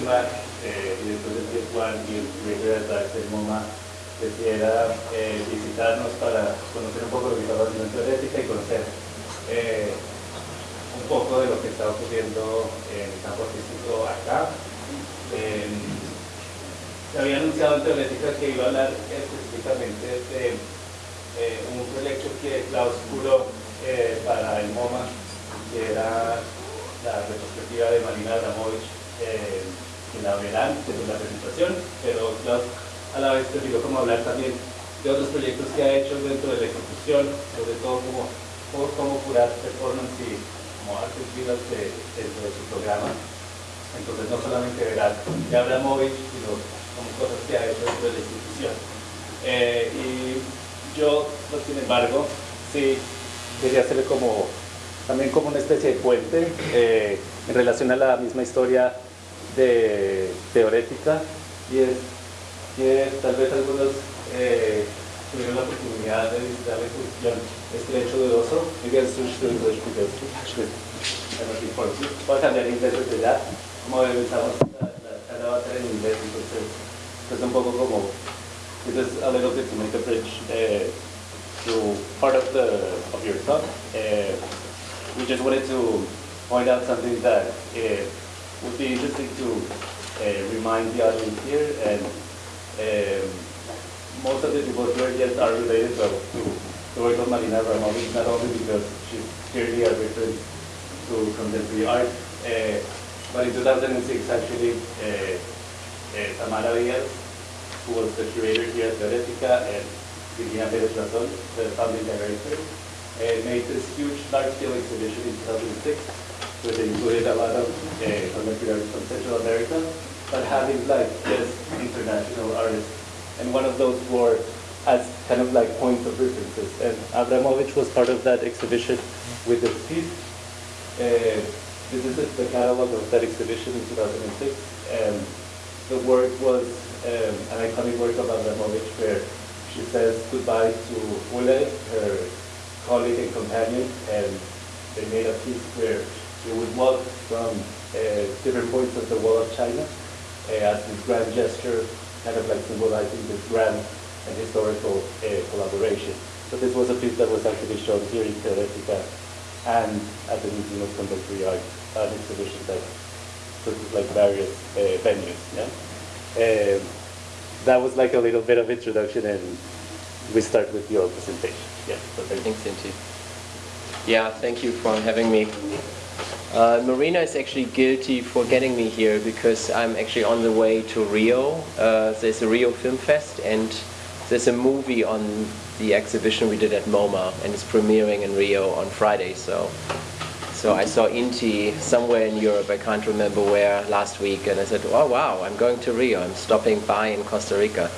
Eh, director del Tier One y el director de del MoMA, decidiera eh, visitarnos para conocer un poco lo que estaba haciendo en teorética y conocer eh, un poco de lo que está ocurriendo en el campo artístico acá. Eh, se había anunciado en teorética que iba a hablar específicamente de un proyecto que Klaus eh, para el MoMA, que era la retrospectiva de Marina Abramovich, que la verán desde la presentación, pero a la vez prefirió como hablar también de otros proyectos que ha hecho dentro de la institución, sobre todo como, cómo curar performance y como artes vivas dentro de su programa. Entonces no solamente verán de Abramovich, sino como cosas que ha hecho dentro de la institución. Eh, y yo, sin embargo, sí quería hacerle como, también como una especie de puente eh, en relación a la misma historia de teorética y es que tal vez algunos eh, tuvieron la oportunidad de visitar la exposición Estrecho de Oso. Actually I'm looking forward to Voy a cambiar inglés desde ya. Como pensamos, la, la charla va a ser en inglés, entonces es un poco como, this is a little bit to make a bridge uh, to part of the of your talk. Uh, we just wanted to point out something that uh, would be interesting to uh, remind the audience here and um, most of the people here are related to, to the work of Marina Abramovic, not only because she's clearly a reference to contemporary art, uh, but in 2006 actually uh, uh, Tamara Diaz, who was the curator here at Teoretica, and Virginia Perez Ratton, the founding director, made this huge large-scale exhibition in 2006, which included a lot of uh, contemporary art from Central America, but having like this international artists. And one of those were as kind of like points of references. And Abramovic was part of that exhibition with the piece. Uh, this is the catalog of that exhibition in 2006. And the work was um, an iconic work of Abramovic where she says goodbye to Ulay, her colleague and companion, and they made a piece where she would walk from uh, different points of the wall of China uh, as this grand gesture, kind of like symbolizing this grand and historical uh, collaboration. So this was a piece that was actually shown here in Teoretica and at the Museum of Contemporary Art, an exhibition that took like various uh, venues. Yeah? Um, that was like a little bit of introduction and we start with your presentation. Yeah, so thank you. Yeah, thank you for having me. Uh, Marina is actually guilty for getting me here because I'm actually on the way to Rio. Uh, there's a Rio Film Fest and there's a movie on the exhibition we did at MoMA and it's premiering in Rio on Friday. So, so I saw Inti somewhere in Europe, I can't remember where, last week and I said, oh wow, I'm going to Rio, I'm stopping by in Costa Rica.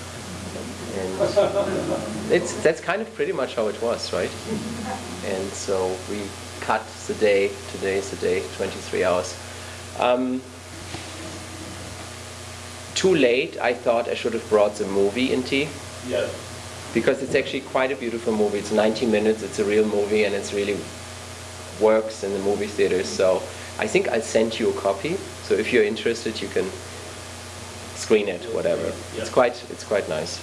And it's, that's kind of pretty much how it was, right? And so we cut the day, today is the day, 23 hours. Um, too late, I thought I should have brought the movie Inti. Yeah. Because it's actually quite a beautiful movie. It's 90 minutes, it's a real movie, and it's really works in the movie theaters. So I think I'll send you a copy. So if you're interested, you can screen it, whatever. Yeah. It's quite, it's quite nice.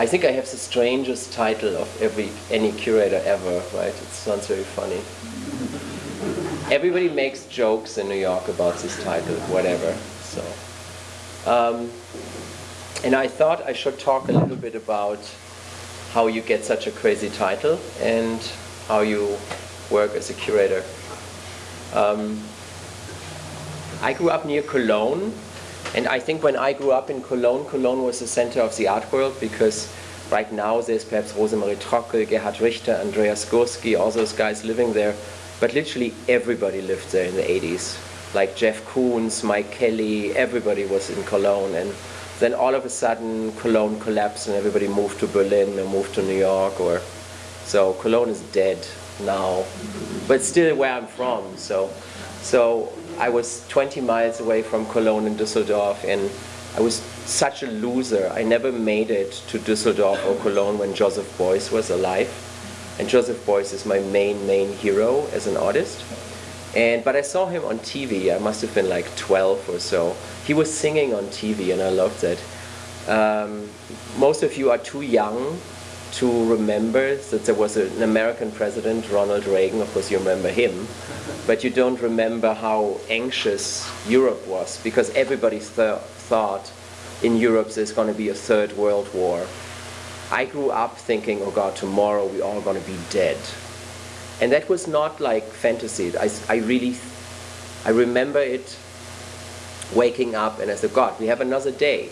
I think I have the strangest title of every any curator ever, right? It sounds very funny. Everybody makes jokes in New York about this title, whatever. So, um, and I thought I should talk a little bit about how you get such a crazy title and how you work as a curator. Um, I grew up near Cologne, and I think when I grew up in Cologne, Cologne was the center of the art world because right now there's perhaps Rosemarie Trockel, Gerhard Richter, Andreas Gursky, all those guys living there. But literally everybody lived there in the 80s. Like Jeff Koons, Mike Kelley, everybody was in Cologne. And then all of a sudden Cologne collapsed and everybody moved to Berlin or moved to New York. or So Cologne is dead now, but still where I'm from. So, so I was 20 miles away from Cologne and Düsseldorf, and I was such a loser. I never made it to Düsseldorf or Cologne when Joseph Beuys was alive. And Joseph Beuys is my main, main hero as an artist. And, but I saw him on TV, I must have been like 12 or so. He was singing on TV and I loved it. Um, most of you are too young to remember that there was an American president, Ronald Reagan, of course you remember him, but you don't remember how anxious Europe was because everybody th thought in Europe there's going to be a third world war. I grew up thinking, oh God, tomorrow we're all going to be dead. And that was not like fantasy. I, I really, I remember it waking up and I said, God, we have another day.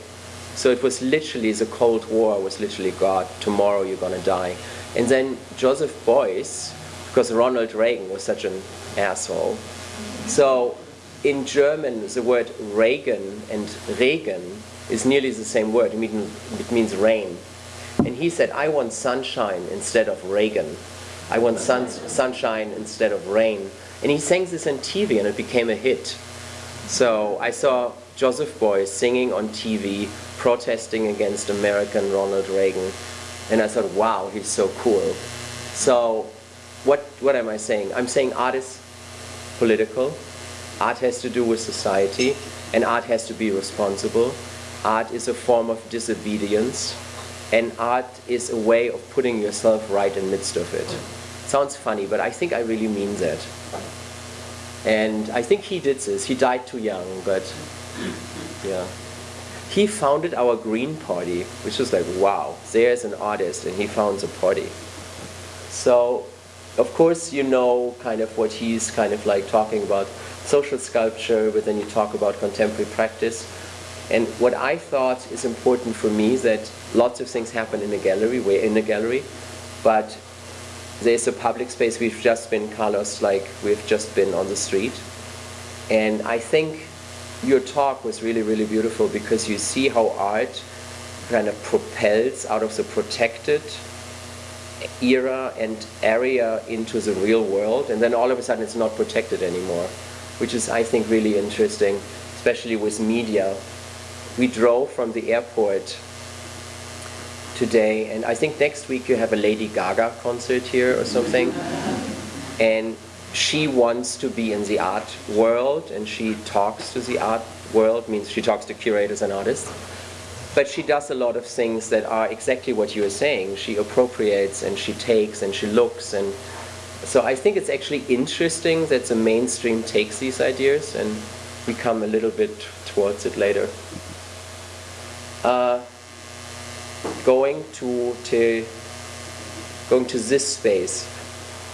So it was literally, the Cold War was literally, God, tomorrow you're to die. And then Joseph Beuys, because Ronald Reagan was such an asshole. So in German, the word Reagan and Regen is nearly the same word. It means, it means rain. And he said, I want sunshine instead of Reagan. I want sun, sunshine instead of rain. And he sang this on TV and it became a hit. So I saw Joseph Beuys singing on TV, protesting against American Ronald Reagan. And I thought, wow, he's so cool. So what, what am I saying? I'm saying art is political. Art has to do with society. And art has to be responsible. Art is a form of disobedience and art is a way of putting yourself right in the midst of it. Sounds funny, but I think I really mean that. And I think he did this. He died too young, but yeah. He founded our Green Party, which was like, wow, there's an artist and he founds a party. So, of course, you know kind of what he's kind of like talking about social sculpture, but then you talk about contemporary practice. And what I thought is important for me is that lots of things happen in the gallery, we're in the gallery, but there's a public space, we've just been, Carlos, like we've just been on the street. And I think your talk was really, really beautiful because you see how art kind of propels out of the protected era and area into the real world, and then all of a sudden it's not protected anymore, which is, I think, really interesting, especially with media we drove from the airport today, and I think next week you have a Lady Gaga concert here or something. And she wants to be in the art world, and she talks to the art world, means she talks to curators and artists. But she does a lot of things that are exactly what you are saying. She appropriates and she takes and she looks and so I think it's actually interesting that the mainstream takes these ideas and we come a little bit towards it later uh, going to, to going to this space.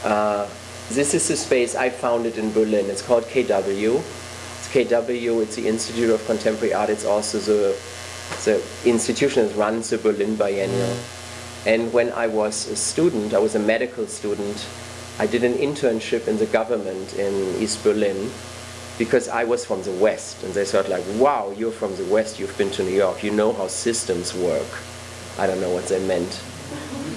Uh, this is the space I founded in Berlin. It's called KW. It's KW. It's the Institute of Contemporary Art. It's also the the institution that runs the Berlin Biennial. And when I was a student, I was a medical student. I did an internship in the government in East Berlin because I was from the West, and they thought like, wow, you're from the West, you've been to New York, you know how systems work. I don't know what they meant.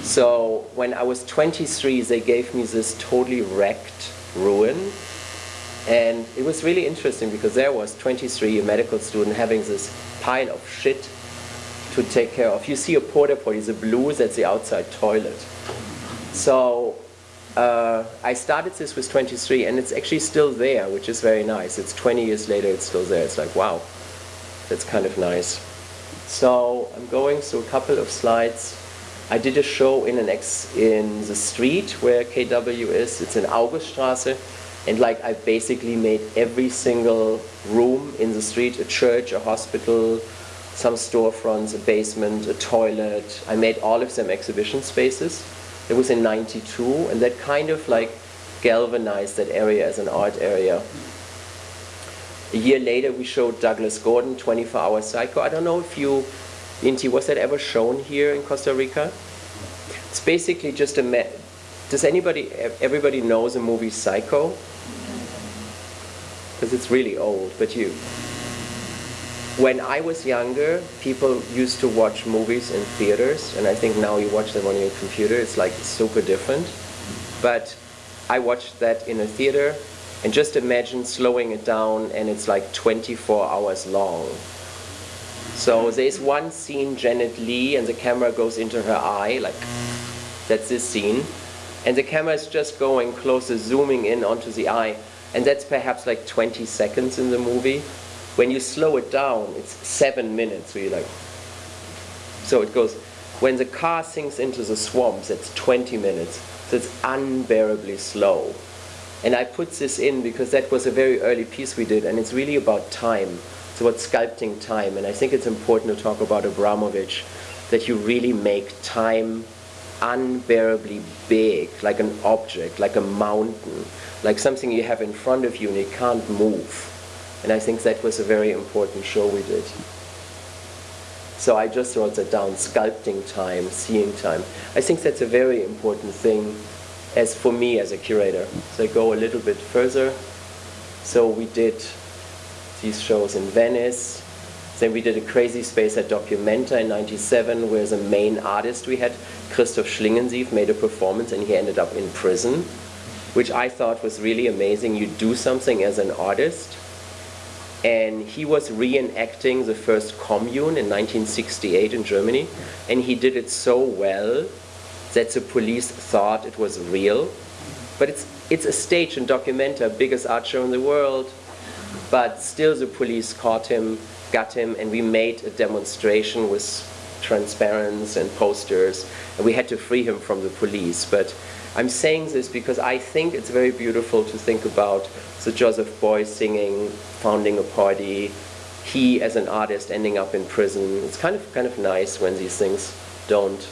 So when I was 23, they gave me this totally wrecked ruin, and it was really interesting because there was 23, a medical student, having this pile of shit to take care of. You see a porta potty, the blue, that's the outside toilet. So uh, I started this with 23 and it's actually still there, which is very nice. It's 20 years later, it's still there. It's like, wow, that's kind of nice. So I'm going through a couple of slides. I did a show in an ex in the street where KW is. It's in Auguststraße. And like I basically made every single room in the street, a church, a hospital, some storefronts, a basement, a toilet. I made all of them exhibition spaces. It was in 92, and that kind of like galvanized that area as an art area. A year later, we showed Douglas Gordon, 24 Hour Psycho. I don't know if you, Inti, was that ever shown here in Costa Rica? It's basically just a, does anybody, everybody knows the movie Psycho? Because it's really old, but you, when I was younger, people used to watch movies in theaters, and I think now you watch them on your computer. It's like super different. But I watched that in a theater, and just imagine slowing it down, and it's like 24 hours long. So there's one scene, Janet Leigh, and the camera goes into her eye, like that's this scene. And the camera is just going closer, zooming in onto the eye. And that's perhaps like 20 seconds in the movie. When you slow it down, it's seven minutes. So you're like, so it goes, when the car sinks into the swamps, it's 20 minutes. So it's unbearably slow. And I put this in because that was a very early piece we did, and it's really about time. It's about sculpting time. And I think it's important to talk about Abramovic, that you really make time unbearably big, like an object, like a mountain, like something you have in front of you and you can't move. And I think that was a very important show we did. So I just wrote that down, sculpting time, seeing time. I think that's a very important thing as for me as a curator. So I go a little bit further. So we did these shows in Venice. Then we did a crazy space at Documenta in 97 where the main artist we had, Christoph Schlingensief, made a performance and he ended up in prison, which I thought was really amazing. You do something as an artist. And he was reenacting the first commune in 1968 in Germany. And he did it so well that the police thought it was real. But it's, it's a stage in Documenta, biggest art show in the world. But still the police caught him, got him, and we made a demonstration with transparents and posters. And we had to free him from the police. But I'm saying this because I think it's very beautiful to think about the Joseph Beuys singing, founding a party, he as an artist ending up in prison. It's kind of kind of nice when these things don't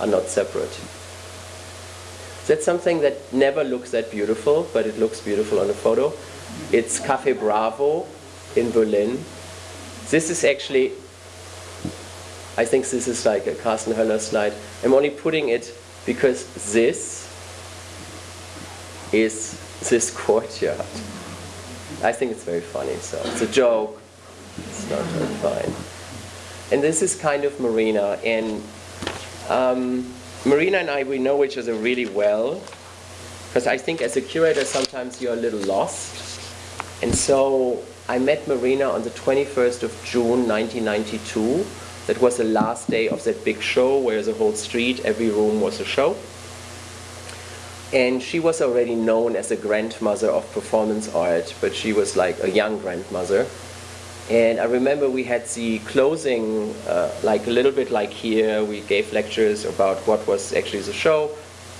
are not separate. That's something that never looks that beautiful, but it looks beautiful on a photo. It's Cafe Bravo in Berlin. This is actually, I think this is like a Carsten Höller slide. I'm only putting it because this is this courtyard. I think it's very funny, so it's a joke. It's not very fine. And this is kind of Marina, and um, Marina and I, we know each other really well, because I think as a curator, sometimes you're a little lost. And so I met Marina on the 21st of June 1992. That was the last day of that big show where the whole street, every room was a show. And she was already known as a grandmother of performance art, but she was like a young grandmother. And I remember we had the closing, uh, like a little bit like here, we gave lectures about what was actually the show.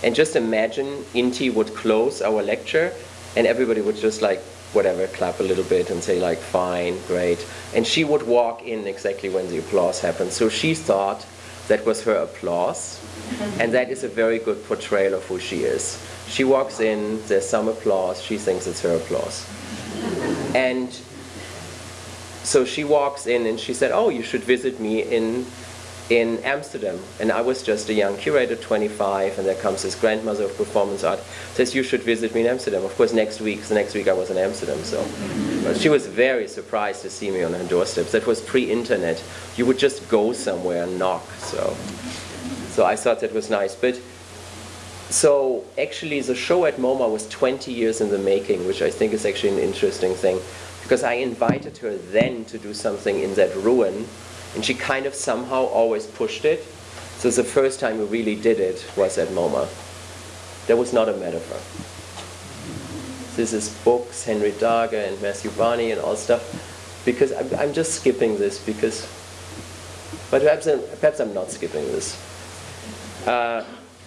And just imagine Inti would close our lecture and everybody would just like, whatever, clap a little bit and say like, fine, great. And she would walk in exactly when the applause happened. So she thought that was her applause. And that is a very good portrayal of who she is. She walks in, there's some applause, she thinks it's her applause. And so she walks in and she said, oh, you should visit me in, in Amsterdam. And I was just a young curator, 25, and there comes this grandmother of performance art, says, you should visit me in Amsterdam. Of course, next week, the next week I was in Amsterdam, so. But she was very surprised to see me on her doorstep. That was pre-internet. You would just go somewhere and knock, so. So I thought that was nice. But so actually the show at MoMA was 20 years in the making, which I think is actually an interesting thing. Because I invited her then to do something in that ruin, and she kind of somehow always pushed it. So the first time we really did it was at MoMA. That was not a metaphor. This is books, Henry Darger and Matthew Barney and all stuff. Because I'm, I'm just skipping this because, but perhaps I'm, perhaps I'm not skipping this. Uh,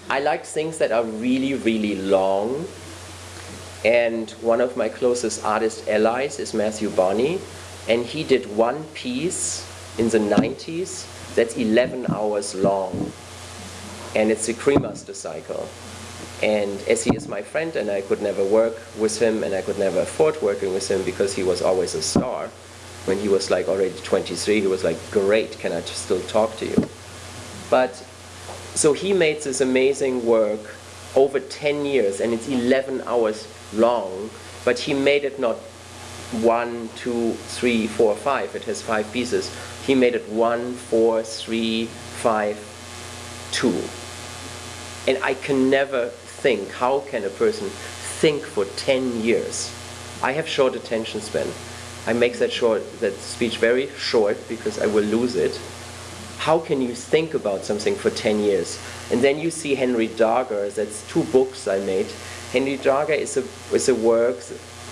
I like things that are really, really long. And one of my closest artist allies is Matthew Barney. And he did one piece in the 90s that's 11 hours long. And it's the Cremaster cycle. And as he is my friend and I could never work with him and I could never afford working with him because he was always a star. When he was like already 23, he was like, great, can I still talk to you? But so he made this amazing work over 10 years and it's 11 hours long, but he made it not one, two, three, four, five. It has five pieces. He made it one, four, three, five, two. And I can never think, how can a person think for 10 years? I have short attention span. I make that short, that speech very short because I will lose it how can you think about something for 10 years? And then you see Henry Darger, that's two books I made. Henry Darger is a, is a work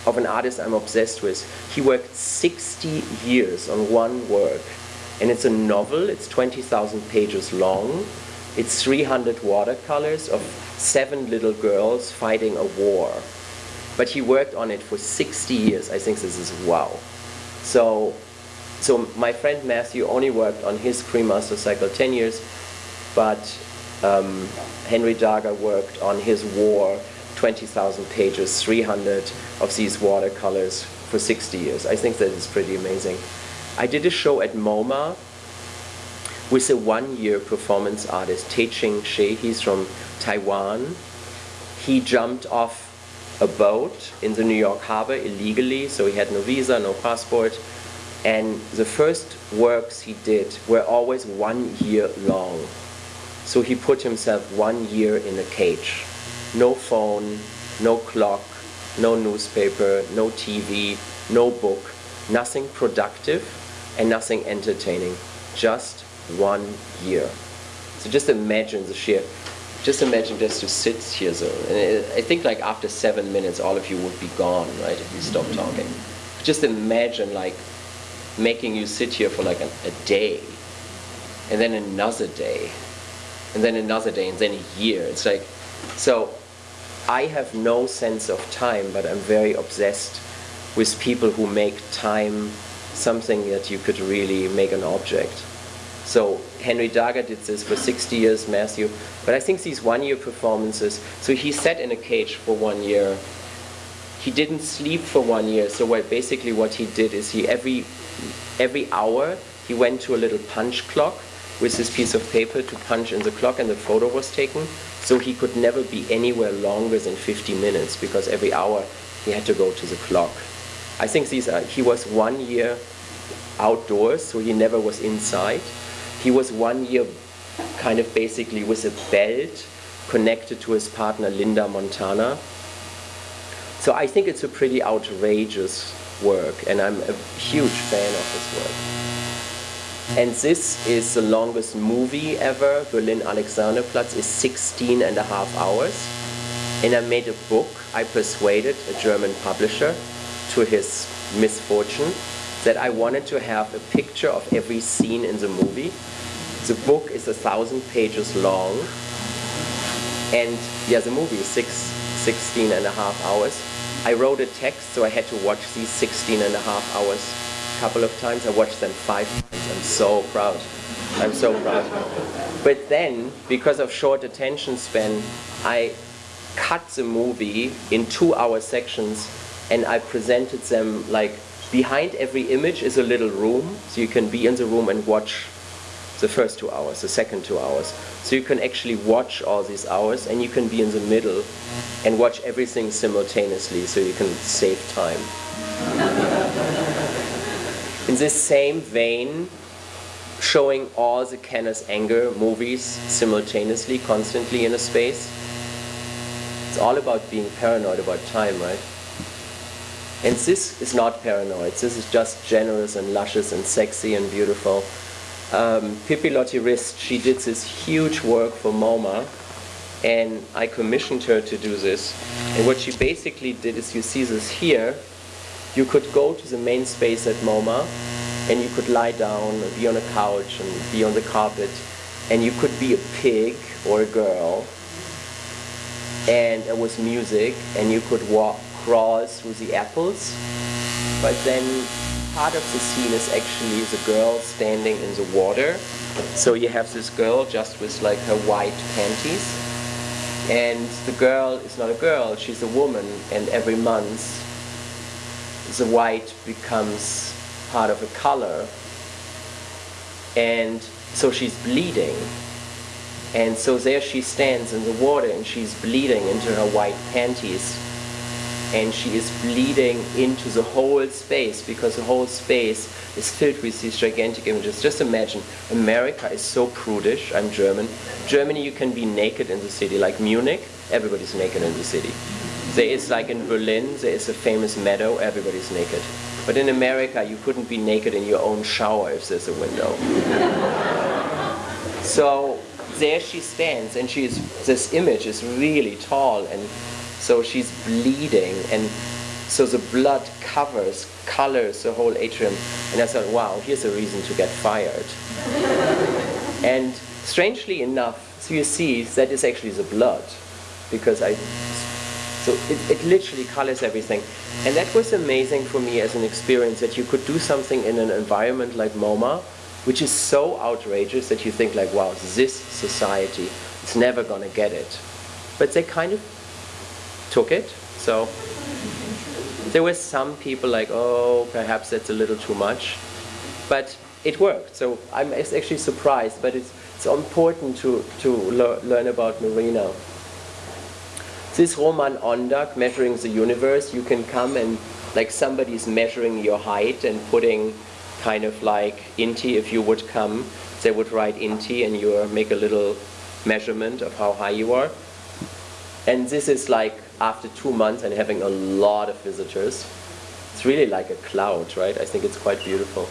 of an artist I'm obsessed with. He worked 60 years on one work. And it's a novel, it's 20,000 pages long. It's 300 watercolors of seven little girls fighting a war. But he worked on it for 60 years. I think this is wow. So, so my friend Matthew only worked on his Cremaster cycle 10 years, but um, Henry Darger worked on his war 20,000 pages, 300 of these watercolors for 60 years. I think that is pretty amazing. I did a show at MoMA with a one-year performance artist, Tehching Hsieh. He's from Taiwan. He jumped off a boat in the New York harbor illegally, so he had no visa, no passport. And the first works he did were always one year long. So he put himself one year in a cage no phone, no clock, no newspaper, no TV, no book, nothing productive and nothing entertaining. Just one year. So just imagine the sheer, just imagine just to sit here. So, and I think like after seven minutes, all of you would be gone, right, if you stop talking. Just imagine like making you sit here for like a, a day, and then another day, and then another day, and then a year. It's like, so I have no sense of time, but I'm very obsessed with people who make time something that you could really make an object. So Henry Darger did this for 60 years, Matthew. But I think these one-year performances, so he sat in a cage for one year. He didn't sleep for one year. So what, basically what he did is he every, every hour, he went to a little punch clock with this piece of paper to punch in the clock and the photo was taken. So he could never be anywhere longer than 50 minutes because every hour he had to go to the clock. I think these are, uh, he was one year outdoors, so he never was inside. He was one year kind of basically with a belt connected to his partner Linda Montano. So I think it's a pretty outrageous work and I'm a huge fan of his work. And this is the longest movie ever. Berlin Alexanderplatz is 16 and a half hours. And I made a book. I persuaded a German publisher to his misfortune that I wanted to have a picture of every scene in the movie. The book is a thousand pages long. And yeah, the movie is six, 16 and a half hours. I wrote a text, so I had to watch these 16 and a half hours a couple of times. I watched them five times. I'm so proud. I'm so proud. But then, because of short attention span, I cut the movie in two-hour sections and I presented them like behind every image is a little room, so you can be in the room and watch the first two hours, the second two hours. So you can actually watch all these hours and you can be in the middle and watch everything simultaneously so you can save time. In this same vein, showing all the Kenneth Anger movies simultaneously, constantly in a space. It's all about being paranoid about time, right? And this is not paranoid. This is just generous and luscious and sexy and beautiful. Um, Pipilotti Rist, she did this huge work for MoMA and I commissioned her to do this. And what she basically did is you see this here, you could go to the main space at MoMA and you could lie down, be on a couch and be on the carpet and you could be a pig or a girl and it was music and you could walk, crawl through the apples. But then part of the scene is actually the girl standing in the water. So you have this girl just with like her white panties. And the girl is not a girl, she's a woman. And every month the white becomes part of a color. And so she's bleeding. And so there she stands in the water and she's bleeding into her white panties and she is bleeding into the whole space because the whole space is filled with these gigantic images. Just imagine, America is so prudish, I'm German. Germany you can be naked in the city, like Munich, everybody's naked in the city. There is like in Berlin, there is a famous meadow, everybody's naked. But in America, you couldn't be naked in your own shower if there's a window. so there she stands, and she's this image is really tall, and so she's bleeding, and So the blood covers, colors the whole atrium. And I thought, wow, here's a reason to get fired. and strangely enough, so you see, that is actually the blood. Because I, so it, it literally colors everything. And that was amazing for me as an experience that you could do something in an environment like MoMA, which is so outrageous that you think like, wow, this society is never gonna get it. But they kind of took it. So there were some people like, oh, perhaps that's a little too much. But it worked. So I'm actually surprised, but it's, it's important to, to le learn about Marina. This Roman Ondak, measuring the universe, you can come and like somebody's measuring your height and putting kind of like Inti, if you would come, they would write Inti and you make a little measurement of how high you are. And this is like after two months and having a lot of visitors. It's really like a cloud, right? I think it's quite beautiful.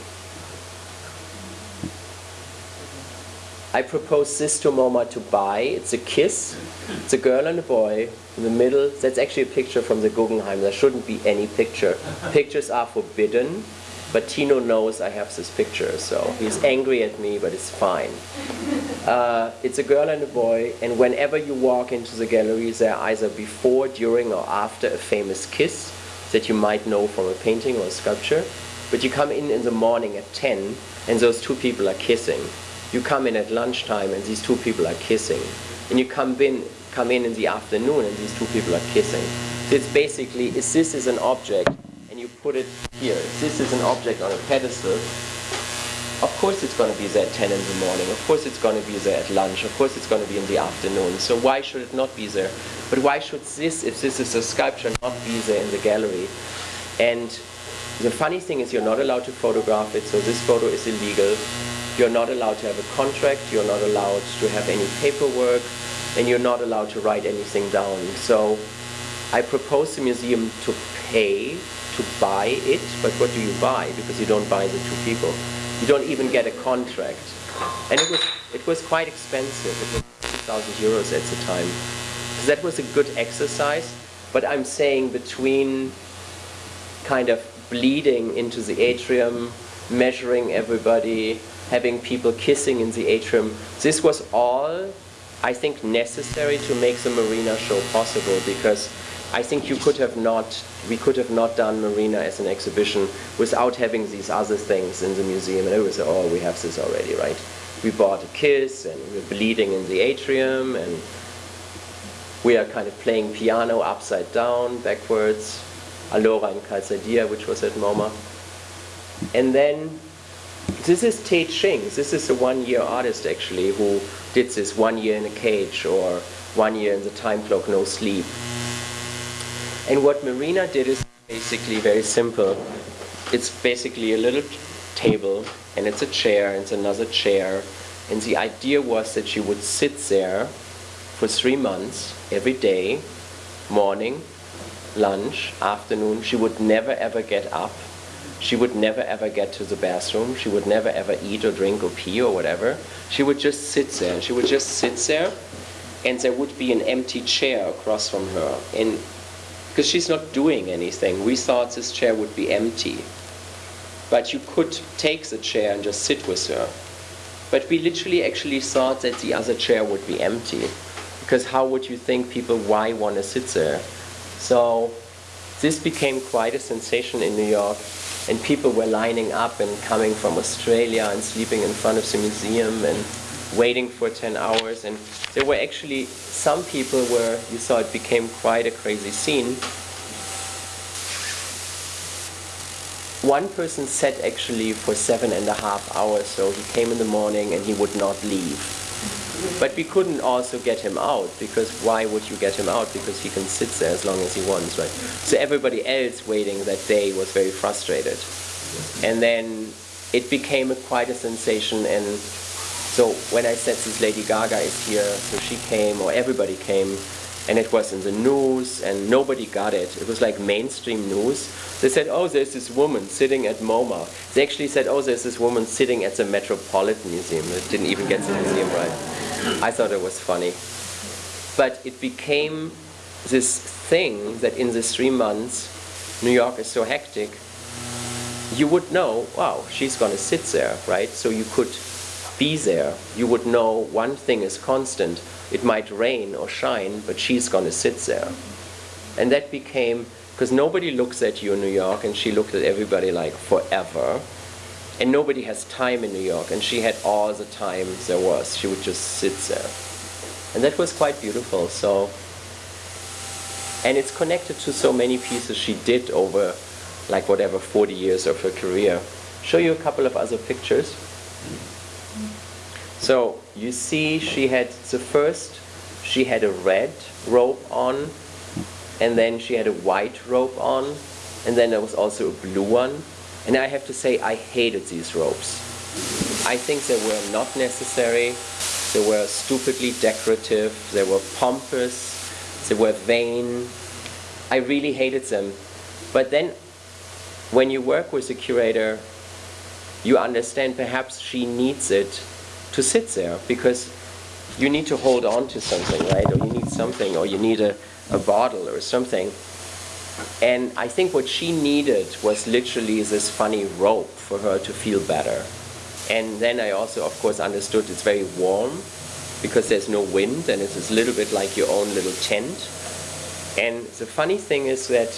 I propose this to MoMA to buy. It's a kiss. It's a girl and a boy in the middle. That's actually a picture from the Guggenheim. There shouldn't be any picture. Pictures are forbidden. But Tino knows I have this picture, so he's angry at me, but it's fine. Uh, it's a girl and a boy, and whenever you walk into the gallery, they're either before, during, or after a famous kiss that you might know from a painting or a sculpture. But you come in in the morning at 10, and those two people are kissing. You come in at lunchtime, and these two people are kissing. And you come in, come in in the afternoon, and these two people are kissing. So it's basically, is this is an object put it here, this is an object on a pedestal, of course it's going to be there at 10 in the morning, of course it's going to be there at lunch, of course it's going to be in the afternoon. So why should it not be there? But why should this, if this is a sculpture, not be there in the gallery? And the funny thing is you're not allowed to photograph it, so this photo is illegal. You're not allowed to have a contract, you're not allowed to have any paperwork, and you're not allowed to write anything down. So I propose the museum to pay to buy it, but what do you buy? Because you don't buy the two people. You don't even get a contract. And it was, it was quite expensive. It was 2,000 euros at the time. So that was a good exercise, but I'm saying between kind of bleeding into the atrium, measuring everybody, having people kissing in the atrium, this was all, I think, necessary to make the Marina show possible because I think you could have not, we could have not done Marina as an exhibition without having these other things in the museum. And it was, oh, we have this already, right? We bought a kiss and we're bleeding in the atrium and we are kind of playing piano upside down, backwards. Allora in Calzadilla, which was at MoMA. And then this is Tehching. This is a one-year artist actually who did this one year in a cage or one year in the time clock, no sleep. And what Marina did is basically very simple. It's basically a little table, and it's a chair, and it's another chair. And the idea was that she would sit there for three months, every day, morning, lunch, afternoon. She would never ever get up. She would never ever get to the bathroom. She would never ever eat or drink or pee or whatever. She would just sit there. She would just sit there, and there would be an empty chair across from her. And because she's not doing anything. We thought this chair would be empty. But you could take the chair and just sit with her. But we literally actually thought that the other chair would be empty. Because how would you think people why want to sit there? So this became quite a sensation in New York. And people were lining up and coming from Australia and sleeping in front of the museum and waiting for 10 hours. And there were actually some people where you saw it became quite a crazy scene. One person sat actually for seven and a half hours, so he came in the morning and he would not leave. But we couldn't also get him out, because why would you get him out? Because he can sit there as long as he wants, right? So everybody else waiting that day was very frustrated. And then it became a, quite a sensation and so when I said this Lady Gaga is here, so she came, or everybody came, and it was in the news, and nobody got it. It was like mainstream news. They said, oh, there's this woman sitting at MoMA. They actually said, oh, there's this woman sitting at the Metropolitan Museum. It didn't even get the museum right. I thought it was funny. But it became this thing that in the three months, New York is so hectic, you would know, wow, she's going to sit there, right? So you could be there. You would know one thing is constant. It might rain or shine, but she's going to sit there. And that became, because nobody looks at you in New York, and she looked at everybody like forever. And nobody has time in New York, and she had all the time there was. She would just sit there. And that was quite beautiful. So, and it's connected to so many pieces she did over like whatever 40 years of her career. Show you a couple of other pictures. So you see she had the first, she had a red robe on, and then she had a white robe on, and then there was also a blue one. And I have to say I hated these robes. I think they were not necessary. They were stupidly decorative. They were pompous. They were vain. I really hated them. But then when you work with a curator, you understand perhaps she needs it to sit there because you need to hold on to something, right? Or you need something, or you need a, a bottle or something. And I think what she needed was literally this funny rope for her to feel better. And then I also, of course, understood it's very warm because there's no wind and it's a little bit like your own little tent. And the funny thing is that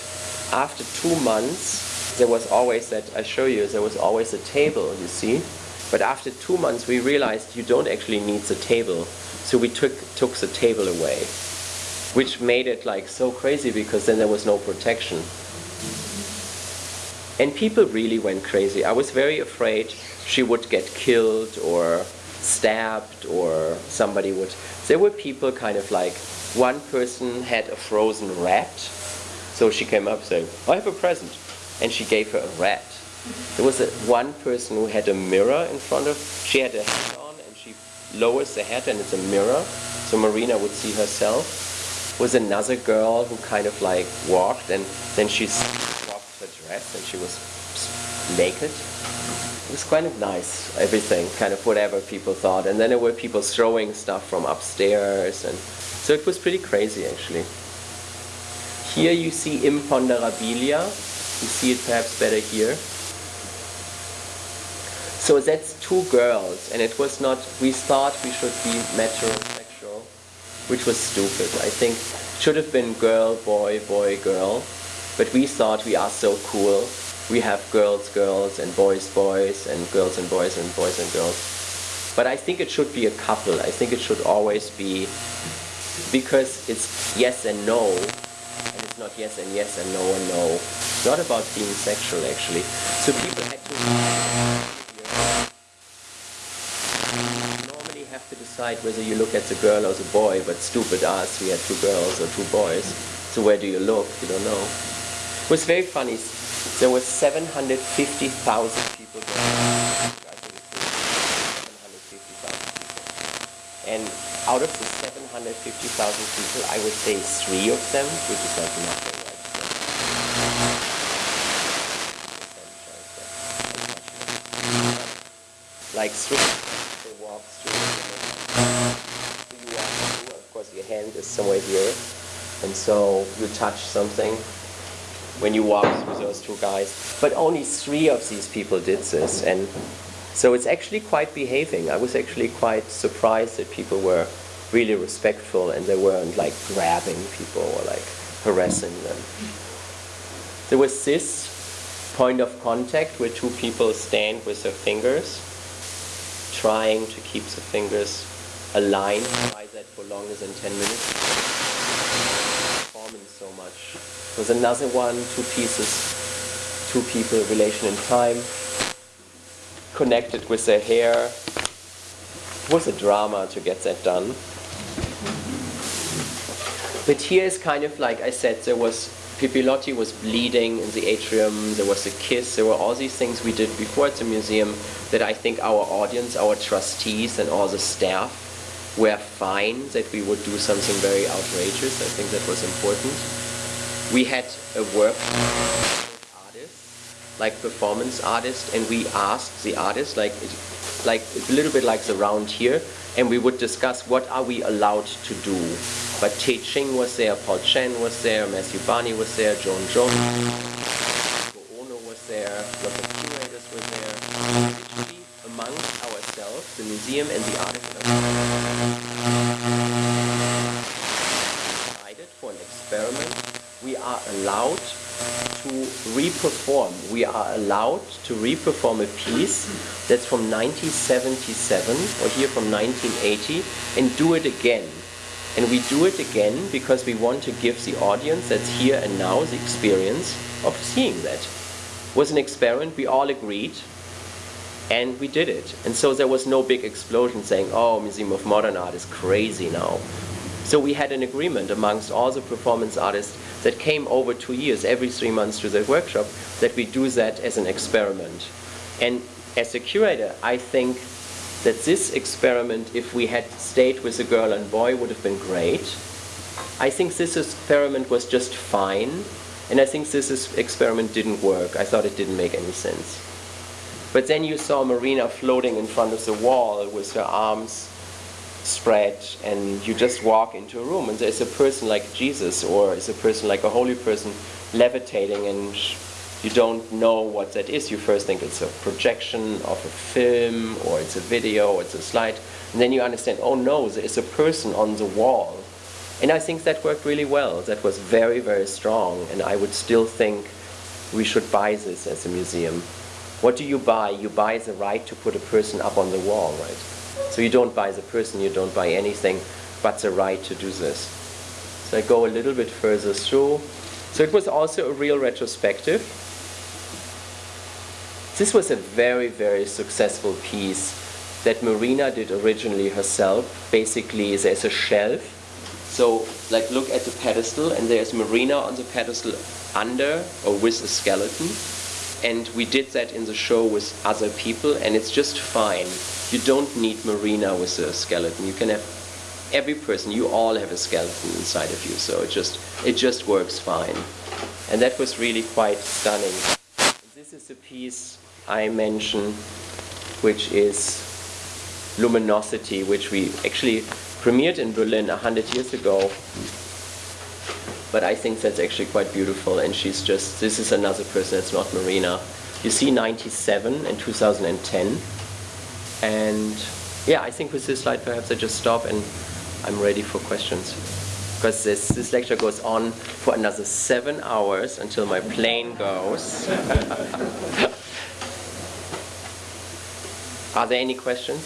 after two months, there was always that, I show you, there was always a table, you see. But after two months, we realized you don't actually need the table. So we took, took the table away, which made it like so crazy because then there was no protection. And people really went crazy. I was very afraid she would get killed or stabbed or somebody would. There were people kind of like, one person had a frozen rat. So she came up saying, I have a present and she gave her a rat. There was a, one person who had a mirror in front of, she had a hat on and she lowers the hat and it's a mirror, so Marina would see herself. Was another girl who kind of like walked and then she dropped her dress and she was naked. It was kind of nice, everything, kind of whatever people thought. And then there were people throwing stuff from upstairs and so it was pretty crazy actually. Here you see imponderabilia, you see it perhaps better here. So that's two girls, and it was not, we thought we should be metrosexual, which was stupid. I think it should have been girl, boy, boy, girl, but we thought we are so cool. We have girls, girls, and boys, boys, and girls and boys, and boys and girls. But I think it should be a couple. I think it should always be, because it's yes and no, it's not yes and yes and no and no. It's not about being sexual actually. So people actually normally have to decide whether you look at the girl or the boy, but stupid us, we had two girls or two boys. So where do you look? You don't know. It was very funny. There were 750,000 people there. 750,000 people. And out of the 750,000 people, I would say three of them, which is like nothing. Like three, you walk through, of course your hand is somewhere here, and so you touch something when you walk through those two guys. But only three of these people did this, and so it's actually quite behaving. I was actually quite surprised that people were really respectful and they weren't like grabbing people or like harassing them. There was this point of contact where two people stand with their fingers, trying to keep the fingers aligned. Try that for longer than 10 minutes. Performing so much. Was another one, two pieces, two people, relation in time connected with their hair. It was a drama to get that done. But here is kind of like I said, there was Pipilotti was bleeding in the atrium, there was a kiss, there were all these things we did before at the museum that I think our audience, our trustees and all the staff were fine that we would do something very outrageous. I think that was important. We had a work artist, like performance artist and we asked the artist like like a little bit like the round here and we would discuss what are we allowed to do but Tehching was there, Paul Chan was there, Matthew Barney was there, Joan Jonas was there, lots of curators were there. Literally amongst ourselves, the museum and the artists decided for an experiment. We are allowed to re-perform. We are allowed to re-perform a piece that's from 1977 or here from 1980 and do it again. And we do it again because we want to give the audience that's here and now the experience of seeing that. It was an experiment, we all agreed, and we did it. And so there was no big explosion saying, oh, Museum of Modern Art is crazy now. So we had an agreement amongst all the performance artists that came over two years, every three months to the workshop, that we do that as an experiment. And as a curator, I think that this experiment, if we had stayed with a girl and boy, would have been great. I think this experiment was just fine, and I think this experiment didn't work. I thought it didn't make any sense. But then you saw Marina floating in front of the wall with her arms spread and you just walk into a room and there's a person like Jesus or is a person like a holy person levitating and you don't know what that is. You first think it's a projection of a film or it's a video or it's a slide and then you understand, oh no, there is a person on the wall. And I think that worked really well. That was very, very strong and I would still think we should buy this as a museum. What do you buy? You buy the right to put a person up on the wall, right? So you don't buy the person, you don't buy anything, but the right to do this. So I go a little bit further through. So it was also a real retrospective. This was a very, very successful piece that Marina did originally herself. Basically, there's a shelf. So, like, look at the pedestal, and there's Marina on the pedestal under or with a skeleton. And we did that in the show with other people, and it's just fine you don't need Marina with a skeleton. You can have every person, you all have a skeleton inside of you, so it just, it just works fine. And that was really quite stunning. This is a piece I mentioned, which is Luminosity, which we actually premiered in Berlin 100 years ago. But I think that's actually quite beautiful, and she's just, this is another person, it's not Marina. You see 97 and 2010. And yeah, I think with this slide perhaps I just stop and I'm ready for questions. Because this, this lecture goes on for another seven hours until my plane goes. Are there any questions?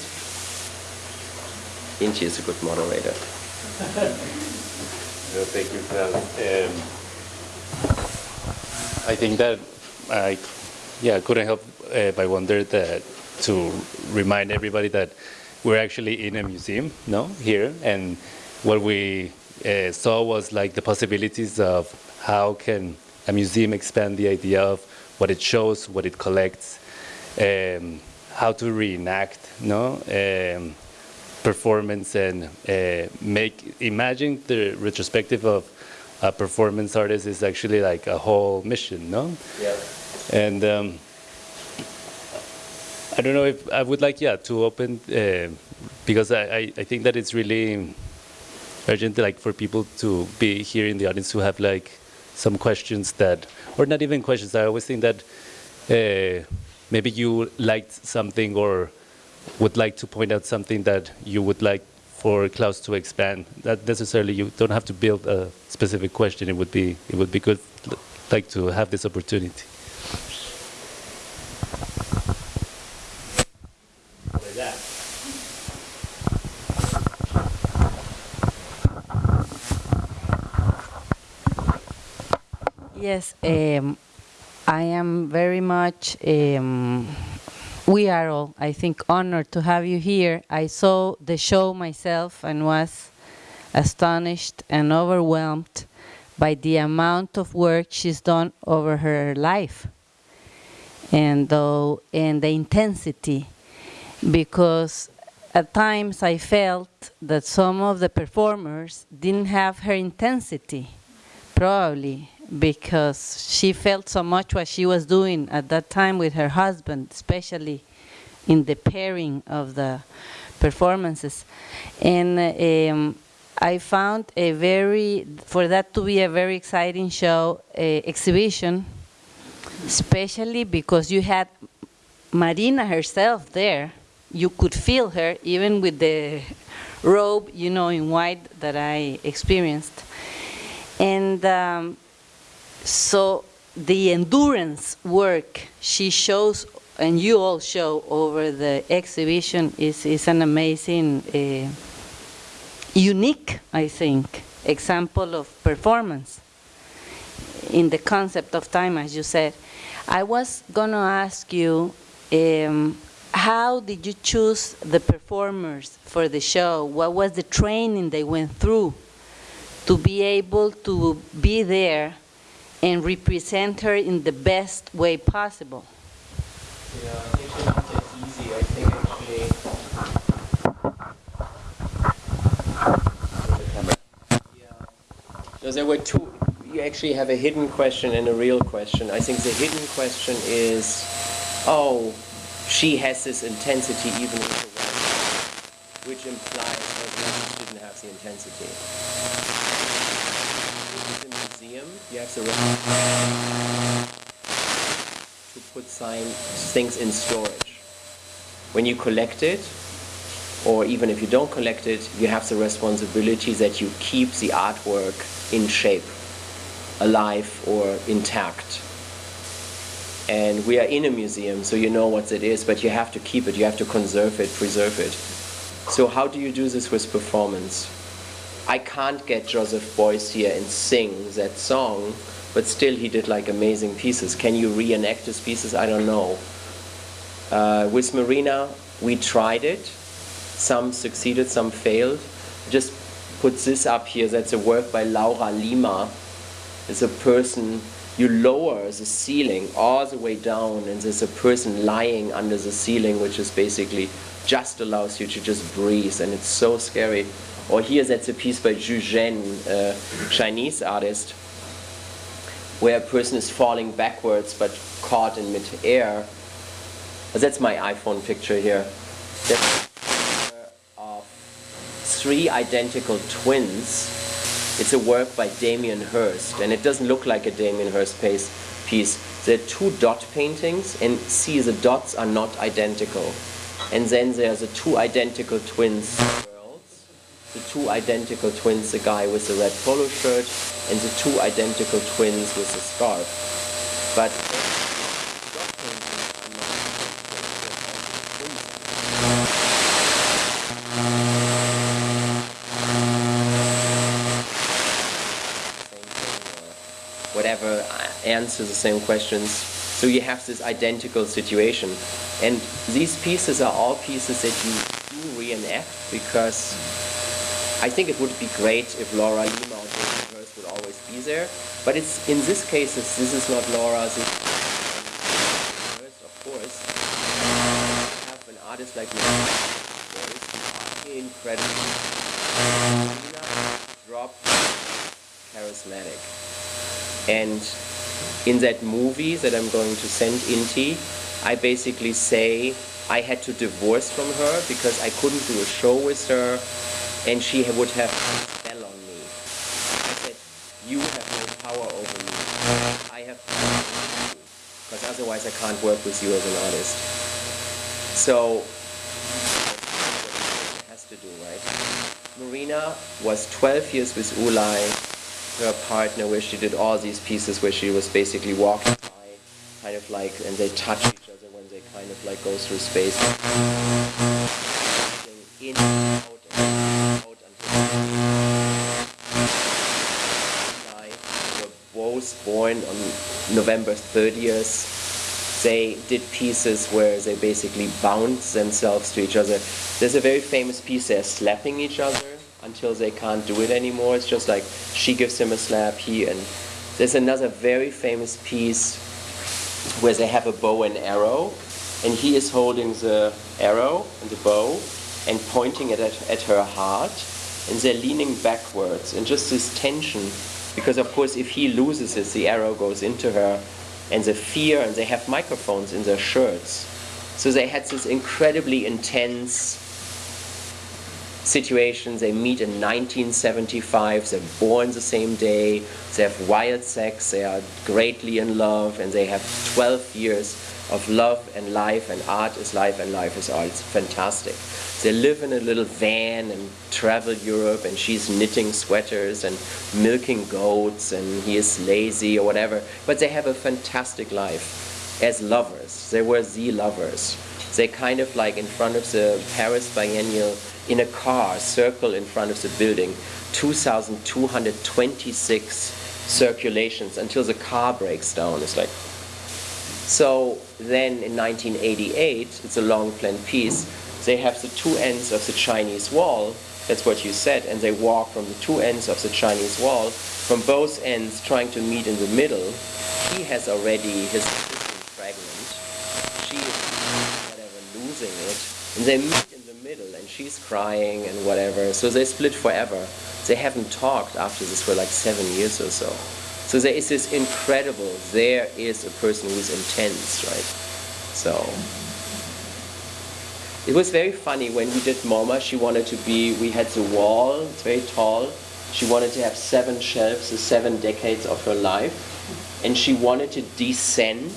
Inti is a good moderator. no, thank you, Franz. Um, I think that I yeah, couldn't help uh, but wonder that to remind everybody that we're actually in a museum, no, here, and what we uh, saw was like the possibilities of how can a museum expand the idea of what it shows, what it collects, um, how to reenact, no, um, performance and uh, make imagine the retrospective of a performance artist is actually like a whole mission, no? Yeah. And um, I don't know if I would like, yeah, to open, uh, because I, I, think that it's really urgent, like, for people to be here in the audience who have, like, some questions that, or not even questions, I always think that uh, maybe you liked something or would like to point out something that you would like for Klaus to expand. That necessarily, you don't have to build a specific question. It would be, it would be good, like, to have this opportunity. Yes, um, I am very much, um, we are all, I think, honored to have you here. I saw the show myself and was astonished and overwhelmed by the amount of work she's done over her life and, though, and the intensity because at times I felt that some of the performers didn't have her intensity, probably because she felt so much what she was doing at that time with her husband, especially in the pairing of the performances. And um, I found a very, for that to be a very exciting show, uh, exhibition, especially because you had Marina herself there. You could feel her even with the robe, you know, in white that I experienced. And um, so the endurance work she shows and you all show over the exhibition is, is an amazing, uh, unique, I think, example of performance in the concept of time, as you said. I was going to ask you, um, how did you choose the performers for the show? What was the training they went through to be able to be there and represent her in the best way possible? Yeah. there were two. You actually have a hidden question and a real question. I think the hidden question is, oh, she has this intensity even with white, which implies that she didn't have the intensity. Museum, you have the to put things in storage. When you collect it, or even if you don't collect it, you have the responsibility that you keep the artwork in shape, alive or intact. And we are in a museum, so you know what it is, but you have to keep it, you have to conserve it, preserve it. So how do you do this with performance? I can't get Joseph Beuys here and sing that song but still he did like amazing pieces. Can you reenact his pieces? I don't know. Uh, with Marina, we tried it. Some succeeded, some failed. Just put this up here. That's a work by Laura Lima. It's a person, you lower the ceiling all the way down, and there's a person lying under the ceiling, which is basically just allows you to just breathe, and it's so scary. Or here, that's a piece by Zhu Zhen, a Chinese artist where a person is falling backwards but caught in mid-air. That's my iPhone picture here. That's of three identical twins. It's a work by Damien Hirst, and it doesn't look like a Damien Hirst piece. piece. There are two dot paintings, and see the dots are not identical. And then there's the two identical twins the two identical twins, the guy with the red polo shirt and the two identical twins with the scarf. But whatever uh, answer the same questions. So you have this identical situation. And these pieces are all pieces that you do reenact because I think it would be great if Laura Lima or Jason Hirst would always be there. But it's in this case, this is not Laura, this Hirst, of course. have an artist like me, incredible. Lina drop charismatic. And in that movie that I'm going to send Inti, I basically say I had to divorce from her because I couldn't do a show with her and she would have spell on me. I said, you have no power over me. I have power over you. Because otherwise I can't work with you as an artist. So, has to do, right? Marina was 12 years with Ulay, her partner, where she did all these pieces where she was basically walking by, kind of like, and they touch each other when they kind of like go through space. In, out, both born on November 30th. They did pieces where they basically bound themselves to each other. There's a very famous piece, they're slapping each other until they can't do it anymore. It's just like she gives him a slap, he, and there's another very famous piece where they have a bow and arrow, and he is holding the arrow and the bow and pointing it at, at her heart, and they're leaning backwards, and just this tension because of course if he loses it, the arrow goes into her and the fear, and they have microphones in their shirts. So they had this incredibly intense situation. They meet in 1975, they're born the same day, they have wild sex, they are greatly in love, and they have 12 years of love and life, and art is life and life is art. It's fantastic. They live in a little van and travel Europe, and she's knitting sweaters and milking goats, and he is lazy or whatever. But they have a fantastic life as lovers. They were the lovers. They kind of like in front of the Paris Biennial in a car, circle in front of the building, 2,226 circulations until the car breaks down. It's like, so then in 1988, it's a long planned piece, they have the two ends of the Chinese wall, that's what you said, and they walk from the two ends of the Chinese wall, from both ends trying to meet in the middle. He has already his fragment. She is whatever losing it. And they meet in the middle and she's crying and whatever. So they split forever. They haven't talked after this for like seven years or so. So there is this incredible, there is a person who's intense, right? So it was very funny when we did MoMA, she wanted to be, we had the wall, it's very tall. She wanted to have seven shelves, the seven decades of her life. And she wanted to descend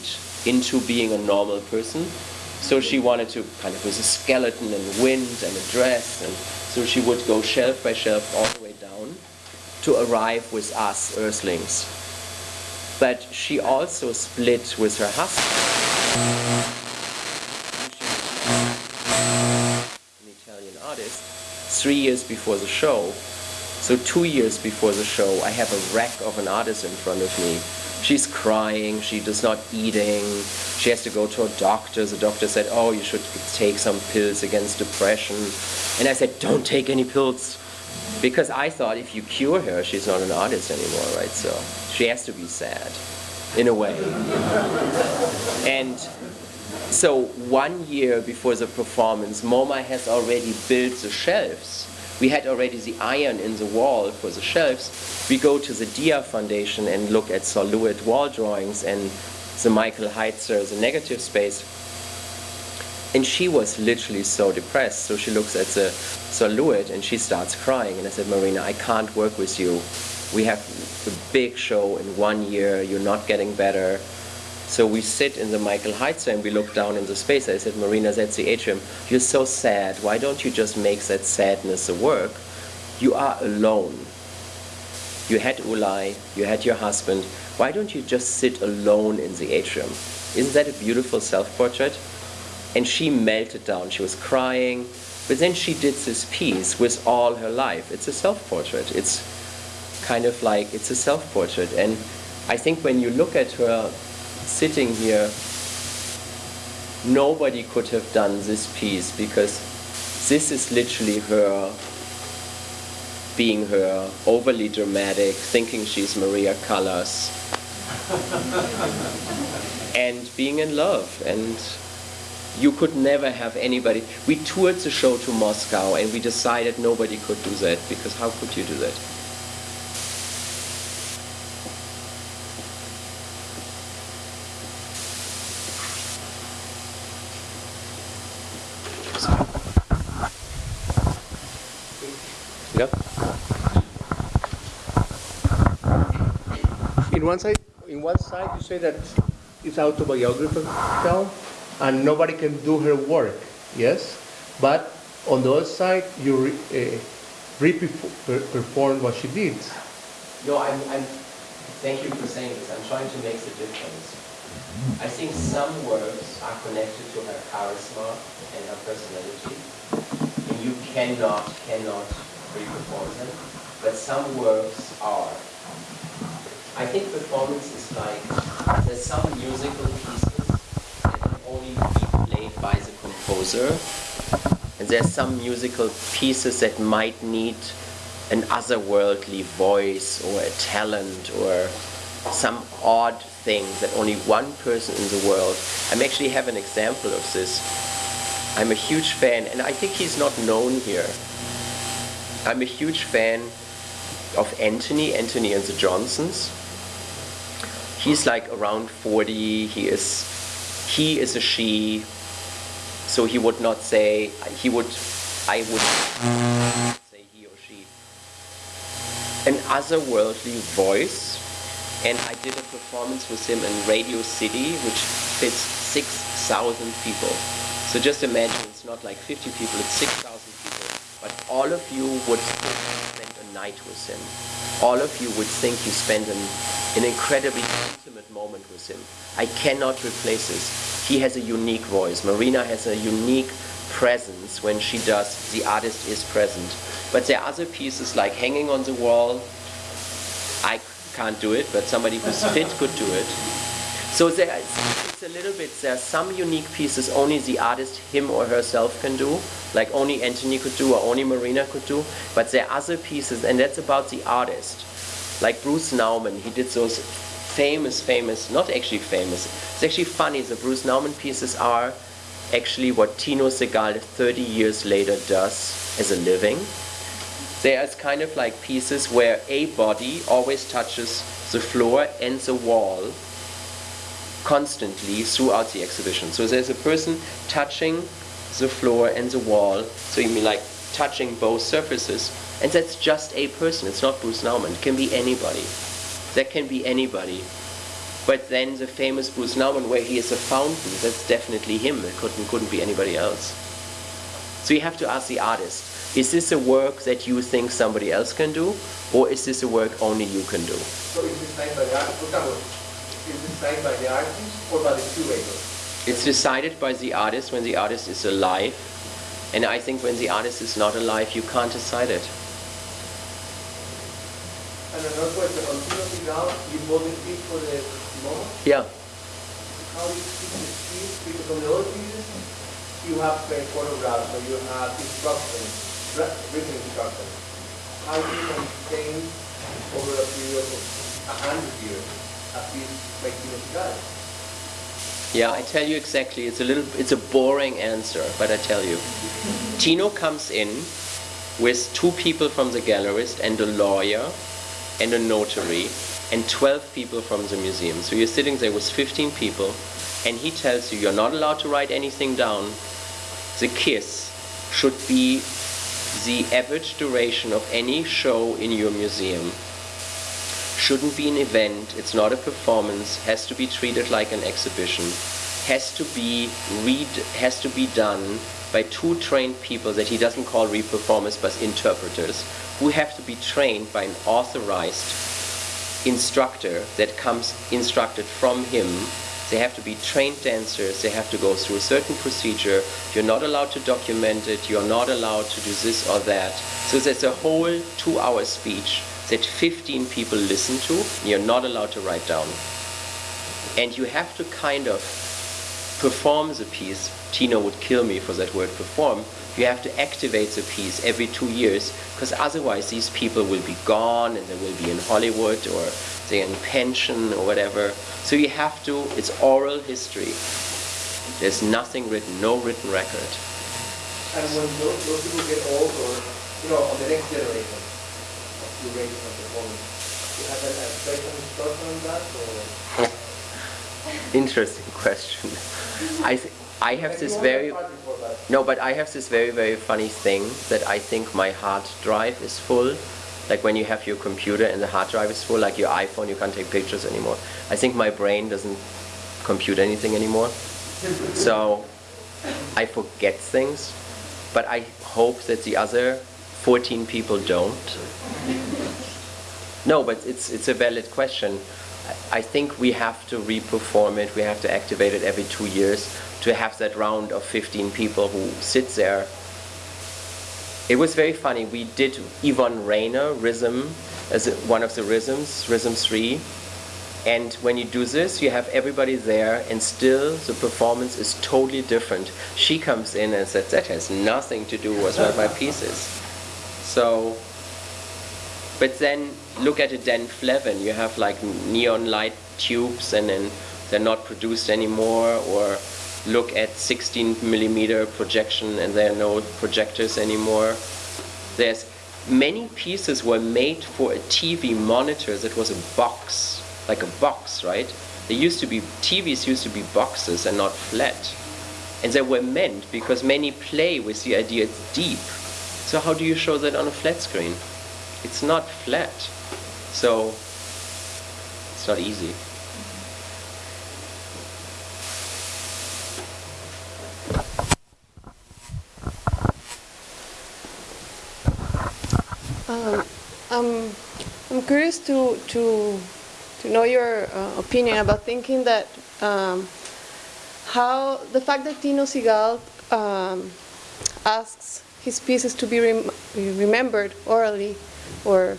into being a normal person. So she wanted to kind of with a skeleton and wind and a dress. And so she would go shelf by shelf all the way down to arrive with us, Earthlings. But she also split with her husband. Three years before the show. So two years before the show, I have a wreck of an artist in front of me. She's crying, she does not eating, she has to go to a doctor. The doctor said, oh, you should take some pills against depression. And I said, don't take any pills. Because I thought if you cure her, she's not an artist anymore, right? So she has to be sad, in a way. And so one year before the performance, MoMA has already built the shelves. We had already the iron in the wall for the shelves. We go to the Dia Foundation and look at Sol LeWitt wall drawings and the Michael Heizer, the negative space. And she was literally so depressed. So she looks at the Sol LeWitt and she starts crying. And I said, Marina, I can't work with you. We have a big show in one year. You're not getting better. So we sit in the Michael Heizer and we look down in the space. I said, Marina, that's the atrium. You're so sad. Why don't you just make that sadness a work? You are alone. You had Ulay, you had your husband. Why don't you just sit alone in the atrium? Isn't that a beautiful self-portrait? And she melted down. She was crying. But then she did this piece with all her life. It's a self-portrait. It's kind of like, it's a self-portrait. And I think when you look at her sitting here, nobody could have done this piece because this is literally her being her, overly dramatic, thinking she's Maria Callas, and being in love. And you could never have anybody. We toured the show to Moscow and we decided nobody could do that because how could you do that? One side, in one side, you say that it's autobiographical and nobody can do her work, yes? But on the other side, you re, uh, re-perform what she did. No, I'm, I'm, thank you for saying this. I'm trying to make the difference. I think some works are connected to her charisma and her personality, and you cannot, cannot re-perform them, but some works are. I think performance is like, there's some musical pieces that can only be played by the composer, and there's some musical pieces that might need an otherworldly voice or a talent or some odd thing that only one person in the world. I actually have an example of this. I'm a huge fan, and I think he's not known here. I'm a huge fan of Anthony, Anthony and the Johnsons he's like around 40. He is he is a she, so he would not say he would I would say he or she, an otherworldly voice. And I did a performance with him in Radio City, which fits 6,000 people. So just imagine, it's not like 50 people, it's 6,000 people. But all of you would spend a night with him. All of you would think you spent an, an incredibly intimate moment with him. I cannot replace this. He has a unique voice. Marina has a unique presence when she does The Artist is Present. But there are other pieces like Hanging on the Wall. I can't do it, but somebody who's fit could do it. So there is, it's a little bit, there are some unique pieces only the artist, him or herself can do, like only Anthony could do or only Marina could do, but there are other pieces, and that's about the artist. Like Bruce Nauman, he did those famous, famous, not actually famous, it's actually funny, the Bruce Nauman pieces are actually what Tino Sehgal 30 years later does as a living. There's kind of like pieces where a body always touches the floor and the wall constantly throughout the exhibition. So there's a person touching the floor and the wall, so you mean like touching both surfaces, and that's just a person, it's not Bruce Nauman, it can be anybody. That can be anybody. But then the famous Bruce Nauman where he is a fountain, that's definitely him, it couldn't, couldn't be anybody else. So you have to ask the artist, is this a work that you think somebody else can do, or is this a work only you can do? So is signed by the artist? For example, is this signed by the artist or by the curator? It's decided by the artist when the artist is alive, and I think when the artist is not alive, you can't decide it. And another question, on Tino Sehgal, you piece for the MoMA? Yeah. How do you keep the piece? Because on the other pieces, you have uh, photographs, or you have instructions, written instructions. How do you maintain over a period of a hundred years Yeah, I tell you exactly. It's a little, it's a boring answer, but I tell you. Tino comes in with two people from the gallerist and a lawyer and a notary and 12 people from the museum. So you're sitting there with 15 people and he tells you you're not allowed to write anything down. The kiss should be the average duration of any show in your museum shouldn't be an event, it's not a performance, has to be treated like an exhibition, has to be read has to be done by two trained people that he doesn't call re-performers but interpreters, who have to be trained by an authorized instructor that comes instructed from him. They have to be trained dancers, they have to go through a certain procedure, you're not allowed to document it, you're not allowed to do this or that. So there's a whole two hour speech that 15 people listen to, you're not allowed to write down. And you have to kind of perform the piece. Tino would kill me for that word perform. You have to activate the piece every two years because otherwise these people will be gone and they will be in Hollywood or they're in pension or whatever. So you have to, it's oral history. There's nothing written, no written record. And when those, those people get old or, you know, on the next generation of curation and performance, you have a, a special instruction on that or? Interesting question. I, th- I have this very... part before that. No, but I have this very, very funny thing that I think my hard drive is full. Like when you have your computer and the hard drive is full, like your iPhone, you can't take pictures anymore. I think my brain doesn't compute anything anymore. So I forget things, but I hope that the other 14 people don't. No, but it's, it's a valid question. I think we have to re-perform it, we have to activate it every two years to have that round of 15 people who sit there. It was very funny. We did Yvonne Rainer Rhythm as one of the rhythms, Rhythm 3. And when you do this, you have everybody there, and still the performance is totally different. She comes in and says, That has nothing to do with what my piece is. So, but then look at a Dan Flavin. You have like neon light tubes, and then they're not produced anymore. Or look at 16 millimeter projection, and there are no projectors anymore. There's many pieces were made for a TV monitor that was a box, like a box, right? They used to be TVs used to be boxes and not flat. And they were meant because many play with the idea it's deep. So how do you show that on a flat screen? It's not flat. So it's not easy. Um, um, I'm curious to, to, to know your uh, opinion about thinking that um, how the fact that Tino Sehgal um, asks his pieces to be rem remembered orally or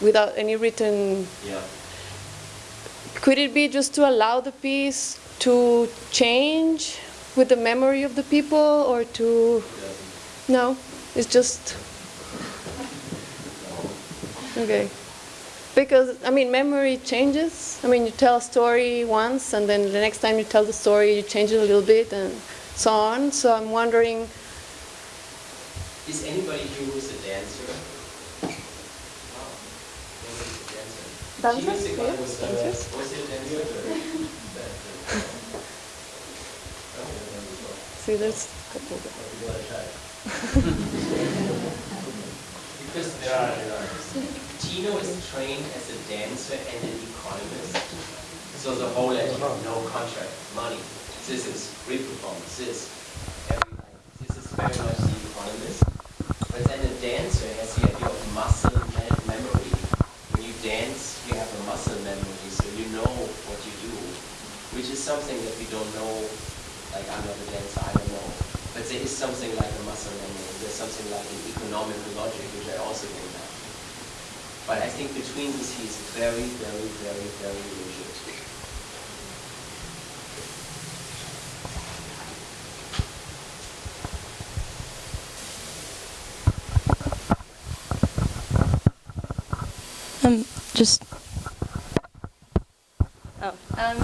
without any written Yeah. could it be just to allow the piece to change with the memory of the people or to Yeah. no it's just okay because i mean memory changes i mean you tell a story once and then the next time you tell the story you change it a little bit and so on so i'm wondering Is anybody here who's a dancer? Wow. Nobody's a dancers. a dancer? see there's a couple Because Tino is trained as a dancer and an economist. So the whole idea, no contract, money. This is free performance, this, everything. This is very much the economist. But then a dancer has the idea of muscle me- memory. When you dance, you have a muscle memory, so you know what you do, which is something that we don't know. Like I'm not a dancer, I don't know. But there is something like a muscle memory. There's something like an economical logic, which I also don't have. But I think between these he's very, very, very, very rigid. Um, just. Oh, um,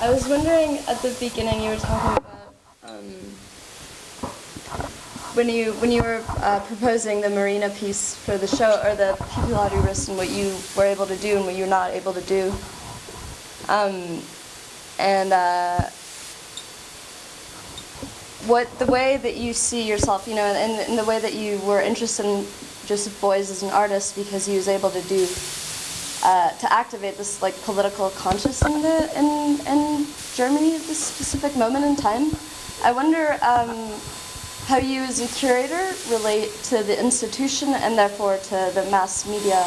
I was wondering at the beginning you were talking about um, when you when you were uh, proposing the Marina piece for the show or the Pipilotti Rist and what you were able to do and what you're not able to do. Um, and uh, what the way that you see yourself, you know, and, and the way that you were interested in Joseph Beuys as an artist because he was able to do uh, to activate this like political conscience in the in in Germany at this specific moment in time. I wonder um, how you as a curator relate to the institution and therefore to the mass media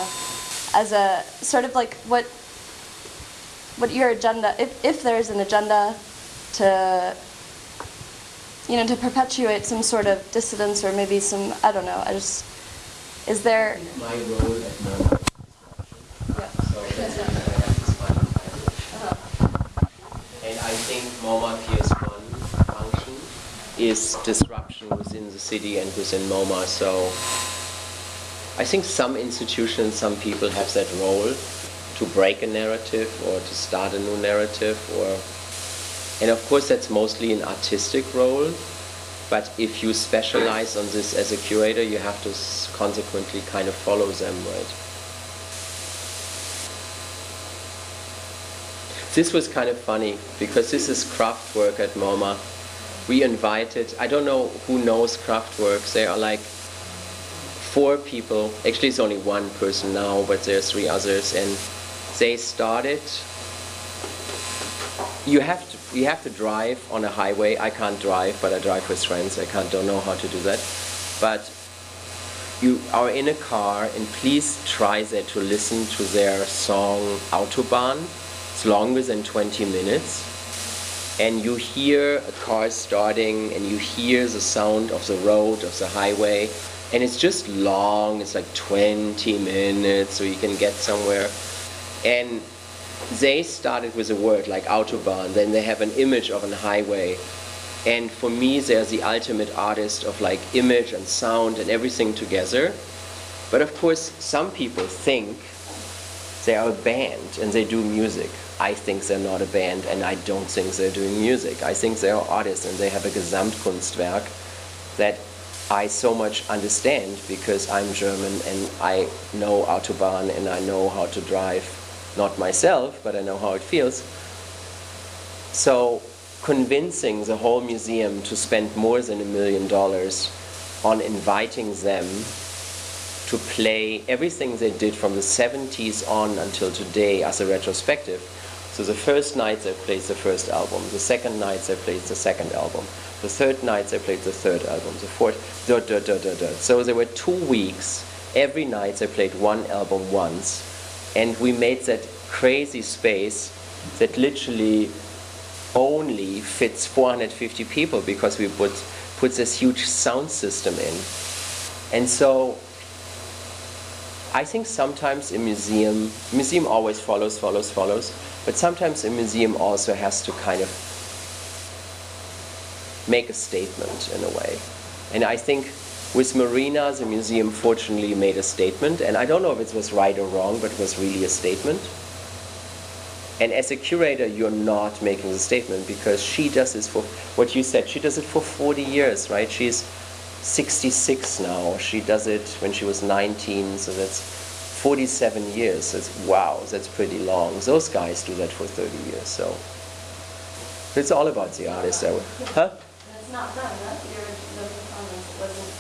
as a sort of like what what your agenda if if there's an agenda to you know, to perpetuate some sort of dissidence or maybe some, I don't know, I just, is there, My role at yeah. so that's what I have this fun And I think MoMA PS1 function is disruption within the city and within MoMA. So I think some institutions, some people have that role to break a narrative or to start a new narrative or and of course that's mostly an artistic role but if you specialize on this as a curator you have to consequently kind of follow them right this was kind of funny because this is Kraftwerk at MoMA. We invited, I don't know who knows Kraftwerk, they are like four people, actually it's only one person now, but there are three others, and they started, you have to, you have to drive on a highway, I can't drive, but I drive with friends, I can't, don't know how to do that, but you are in a car and please try there to listen to their song Autobahn. Longer than 20 minutes. And you hear a car starting and you hear the sound of the road, of the highway. And it's just long, it's like 20 minutes so you can get somewhere. And they started with a word like Autobahn, then they have an image of a highway. And for me, they're the ultimate artist of like image and sound and everything together. But of course, some people think they are a band and they do music. I think they're not a band and I don't think they're doing music. I think they are artists and they have a Gesamtkunstwerk that I so much understand because I'm German and I know Autobahn and I know how to drive, not myself, but I know how it feels. So convincing the whole museum to spend more than a million dollars on inviting them to play everything they did from the 70s on until today as a retrospective. So the first night they played the first album, the second night they played the second album, the third night they played the third album, the fourth, da da da da da. So there were two weeks, every night they played one album once, and we made that crazy space that literally only fits 450 people because we put, put this huge sound system in. And so I think sometimes a museum, museum always follows, follows, follows, but sometimes a museum also has to kind of make a statement in a way. And I think with Marina, the museum fortunately made a statement, and I don't know if it was right or wrong, but it was really a statement. And as a curator, you're not making the statement because she does this for, what you said, she does it for 40 years, right? She's 66 now. She does it when she was 19, so that's 47 years. That's, wow, that's pretty long. Those guys do that for 30 years, so. It's all about the artist. I would, huh? It's not them, right? The original performance wasn't,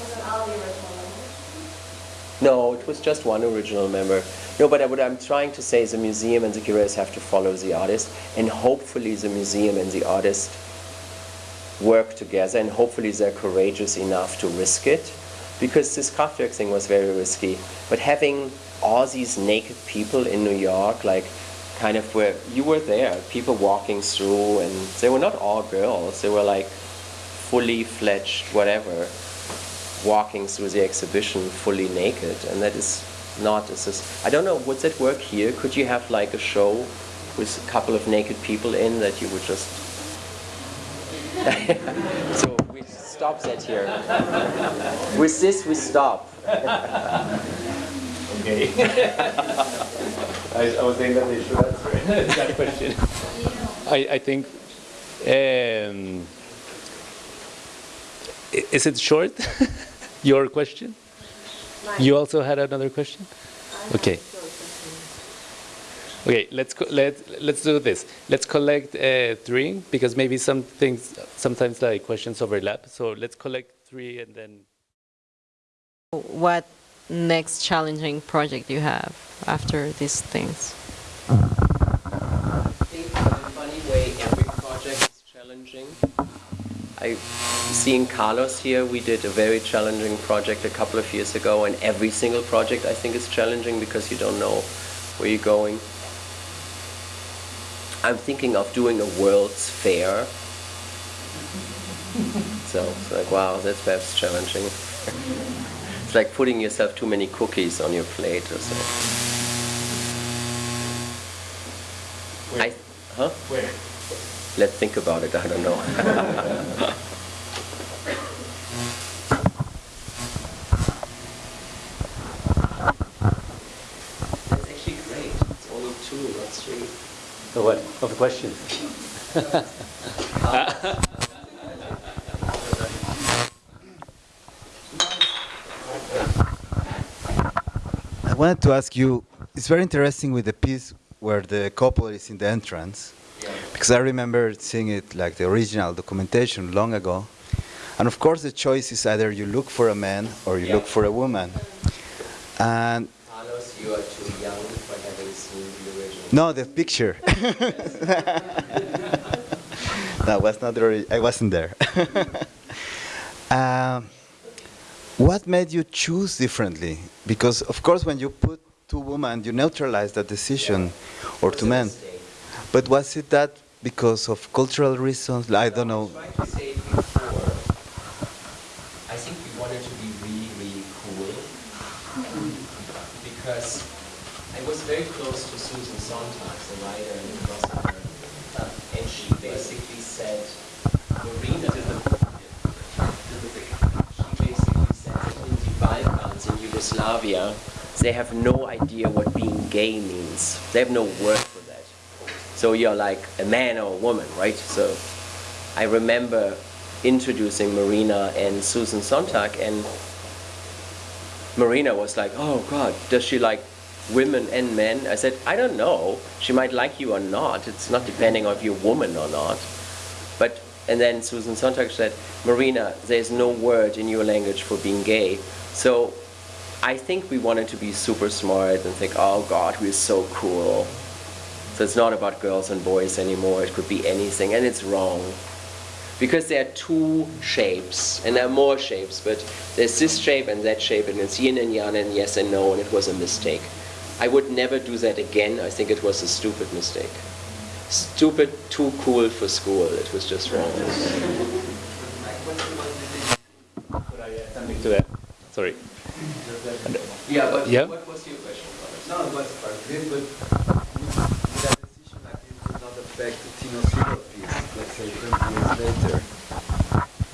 wasn't all the original members? No, it was just one original member. No, but what I'm trying to say is the museum and the curators have to follow the artist, and hopefully the museum and the artist work together, and hopefully they're courageous enough to risk it, because this Kraftwerk thing was very risky. But having all these naked people in New York, like kind of where you were there, people walking through, and they were not all girls, they were like fully fledged, whatever, walking through the exhibition fully naked, and that is not this. I don't know, would that work here? Could you have like a show with a couple of naked people in that you would just. so we stop that here. with this, we stop. Okay. I, I was saying that they should answer that question. I, I think. Um, is it short? Your question? You also had another question? Okay. Okay, let's let let's do this. Let's collect uh, three because maybe some things sometimes like questions overlap. So let's collect three and then. What next challenging project you have after these things? I think in a funny way, every project is challenging. I, seeing Carlos here, we did a very challenging project a couple of years ago, and every single project I think is challenging because you don't know where you're going. I'm thinking of doing a World's Fair. so it's like, wow, that's perhaps challenging. it's like putting yourself too many cookies on your plate or so. I, huh? Where? Let's think about it. I don't know. That's actually great. It's only two, not three. So what of the question? I wanted to ask you, it's very interesting with the piece where the couple is in the entrance, because I remember seeing it like the original documentation long ago. And of course, the choice is either you look for a man or you Yeah. look for a woman. And Carlos, you are too young for having seen the original. No, the picture. that was not ori- I wasn't there. um, what made you choose differently? Because of course, when you put two women, you neutralize that decision, or two men. But was it that because of cultural reasons? I don't know. I tried to say it before. I think we wanted to be really, really cool because I was very close to Susan Sontag, the writer and philosopher, um, and she basically said, Marina, she basically said that in the Balkans, in Yugoslavia, they have no idea what being gay means. They have no word for that. So you're like a man or a woman, right? So I remember introducing Marina and Susan Sontag, and Marina was like, "Oh God, does she like women and men. I said, I don't know. She might like you or not. It's not depending on if you're a woman or not. But and then Susan Sontag said, Marina, there's no word in your language for being gay. So I think we wanted to be super smart and think, oh God, we're so cool. So it's not about girls and boys anymore. It could be anything, and it's wrong. Because there are two shapes, and there are more shapes, but there's this shape and that shape, and it's yin and yang and yes and no, and it was a mistake. I would never do that again. I think it was a stupid mistake. Stupid, too cool for school. It was just wrong. Could I add something to that? Sorry. Yeah, but Yeah? what was your question? No, it was part of but would that decision like this would not affect the Tino Sehgal piece, let's say 20 years later?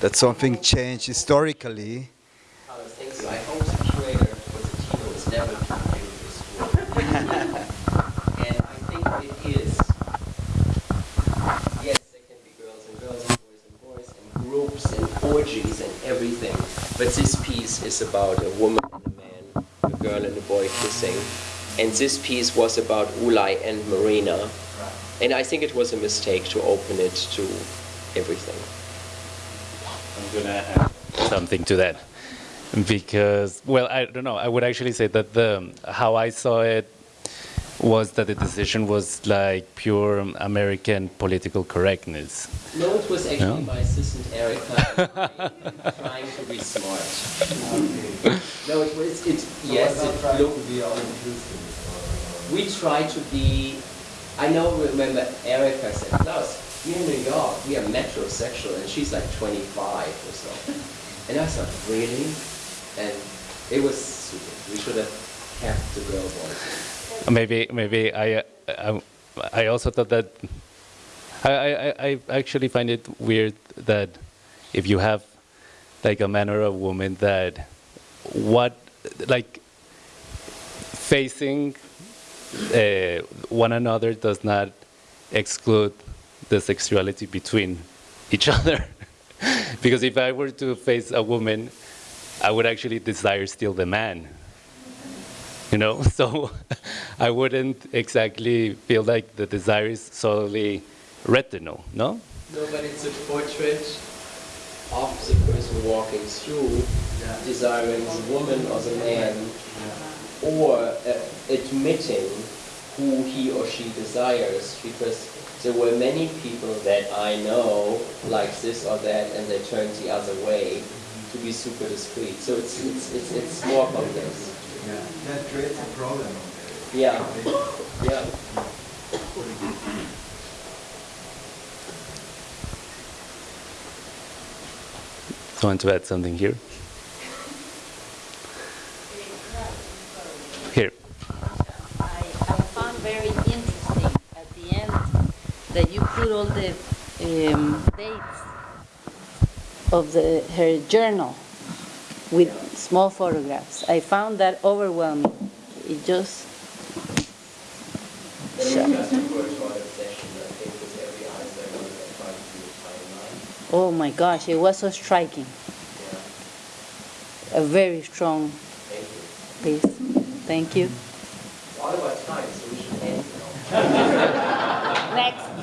That something changed historically. Other things. I hope the curator was a Tino was never too new to school. and I think it is. Yes, there can be girls and girls and boys and boys and groups and orgies and everything. But this piece is about a woman and a man, a girl and a boy kissing. And this piece was about Ulay and Marina. And I think it was a mistake to open it to everything. I'm gonna add something to that because, well, I don't know. I would actually say that the how I saw it was that the decision was like pure American political correctness. No, it was actually No? my assistant Erica trying to be smart. No, it was, it, yes, it looked, be all inclusive. we try to be, I know, remember Erica said, Klaus, we're in New York, we are metrosexual, and she's like 25 or so. And I thought, really? And it was stupid. We should have kept the girl voice. Maybe, maybe I, I, I also thought that. I, I, I actually find it weird that if you have like a man or a woman that what like facing uh, one another does not exclude the sexuality between each other. because if I were to face a woman, I would actually desire still the man you know so i wouldn't exactly feel like the desire is solely retinal no No, but it's a portrait of the person walking through, desiring the woman or the man, or uh, admitting who he or she desires, because there were many people that I know like this or that, and they turned the other way to be super discreet. So it's it's it's, it's more complex. Yeah, that creates a problem. Yeah, yeah. so I want to add something here? Here. I, I found very interesting at the end that you put all the um, dates of the her journal with small photographs. I found that overwhelming. It just. Oh my gosh, it was so striking. A very strong piece. Thank you. Next.